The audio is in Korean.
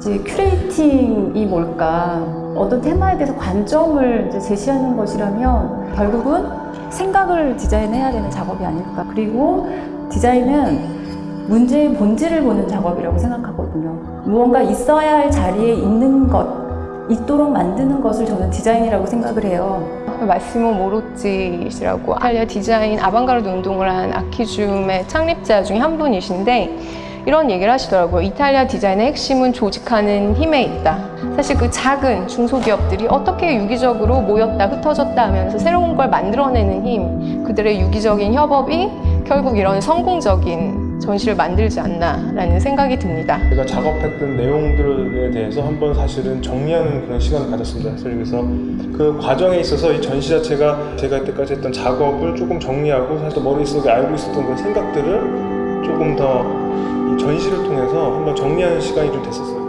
이제 curating이 뭘까? 어떤 테마에 대해서 관점을 제시하는 것이라면 결국은 생각을 디자인해야 되는 작업이 아닐까. 그리고 디자인은 문제의 본질을 보는 작업이라고 생각하거든요. 무언가 있어야 할 자리에 있는 것, 있도록 만드는 것을 저는 디자인이라고 생각을 해요. 마시모 모로찌 씨라고 이탈리아 디자인 아방가르드 운동을 한 아키줌의 창립자 중에 한 분이신데 이런 얘기를 하시더라고요. 이탈리아 디자인의 핵심은 조직하는 힘에 있다. 사실 그 작은 중소기업들이 어떻게 유기적으로 모였다 흩어졌다 하면서 새로운 걸 만들어내는 힘, 그들의 유기적인 협업이 결국 이런 성공적인 전시를 만들지 않나라는 생각이 듭니다. 제가 작업했던 내용들에 대해서 한번 사실은 정리하는 그런 시간을 가졌습니다. 사실 그래서 그 과정에 있어서 이 전시 자체가 제가 이때까지 했던 작업을 조금 정리하고 사실 머릿속에 알고 있었던 그런 생각들을 조금 더이 전시를 통해서 한번 정리하는 시간이 좀 됐었어요.